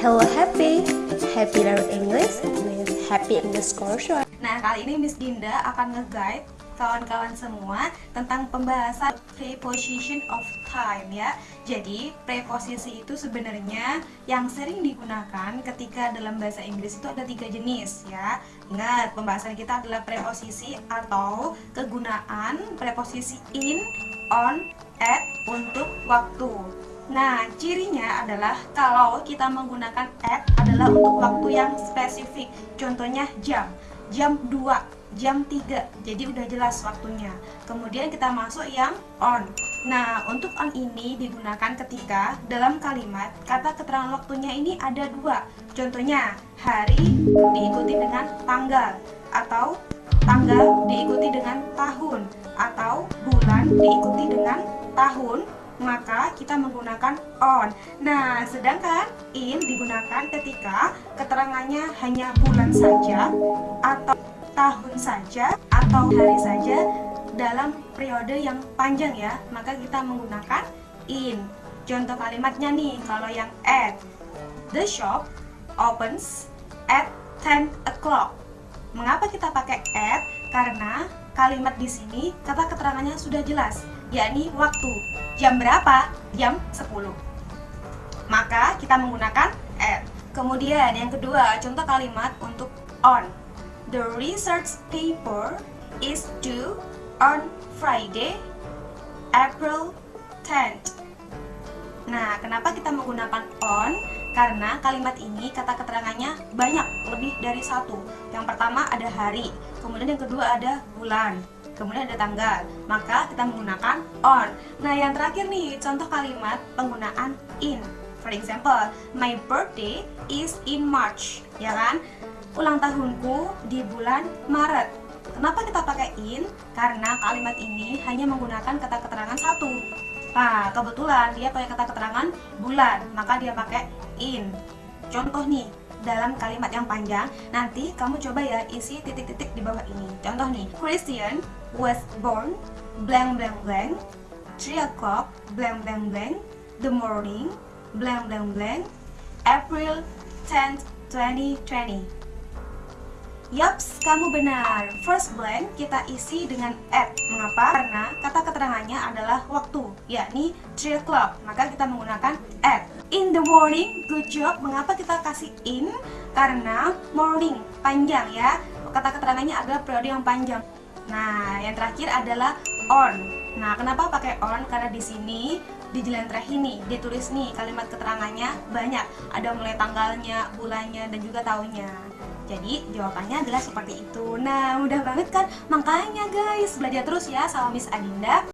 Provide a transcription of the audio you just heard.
Hello Happy, Happy Learn English with Happy English Course. Nah, kali ini Miss Dinda akan nge-guide kawan-kawan semua tentang pembahasan preposition of time ya. Jadi, preposisi itu sebenarnya yang sering digunakan ketika dalam bahasa Inggris itu ada tiga jenis ya. Ingat, pembahasan kita adalah preposisi atau kegunaan preposisi in, on, at untuk waktu. Nah, cirinya adalah kalau kita menggunakan at adalah untuk waktu yang spesifik. Contohnya jam, jam 2, jam 3. Jadi udah jelas waktunya. Kemudian kita masuk yang on. Nah, untuk on ini digunakan ketika dalam kalimat kata keterangan waktunya ini ada dua. Contohnya, hari diikuti dengan tanggal atau tanggal diikuti dengan tahun atau bulan diikuti dengan tahun maka kita menggunakan on. Nah, sedangkan in digunakan ketika keterangannya hanya bulan saja atau tahun saja atau hari saja dalam periode yang panjang ya, maka kita menggunakan in. Contoh kalimatnya nih, kalau yang at the shop opens at 10 o'clock. Mengapa kita pakai at? Karena kalimat di sini kata keterangannya sudah jelas, yakni waktu. Jam berapa? Jam 10. Maka kita menggunakan at. Kemudian yang kedua, contoh kalimat untuk on. The research paper is due on Friday, April 10th. Nah, kenapa kita menggunakan on? Karena kalimat ini kata keterangannya banyak, lebih dari satu. Yang pertama ada hari, kemudian yang kedua ada bulan, kemudian ada tanggal. Maka kita menggunakan on. Nah, yang terakhir nih, contoh kalimat penggunaan in. For example, my birthday is in March, ya kan? Ulang tahunku di bulan Maret. Kenapa kita pakai in? Karena kalimat ini hanya menggunakan kata keterangan satu. Nah, kebetulan dia pakai kata keterangan bulan, maka dia pakai in. Contoh nih, dalam kalimat yang panjang, nanti kamu coba ya isi titik-titik di bawah ini. Contoh nih, Christian was born blank blank blank 3 o'clock blank blank blank the morning blank blank blank April 10th 2020 Yaps, kamu benar. First blank kita isi dengan at. Mengapa? Karena kata keterangannya adalah waktu, yakni 3 o'clock. Maka kita menggunakan at. In the morning, good job. Mengapa kita kasih in? Karena morning, panjang ya. Kata keterangannya adalah periode yang panjang. Nah, yang terakhir adalah on. Nah, kenapa pakai on? Karena di sini di jelantah ini ditulis nih kalimat keterangannya banyak. Ada mulai tanggalnya, bulannya, dan juga tahunnya. Jadi jawabannya adalah seperti itu Nah mudah banget kan? Makanya guys belajar terus ya sama Miss Adinda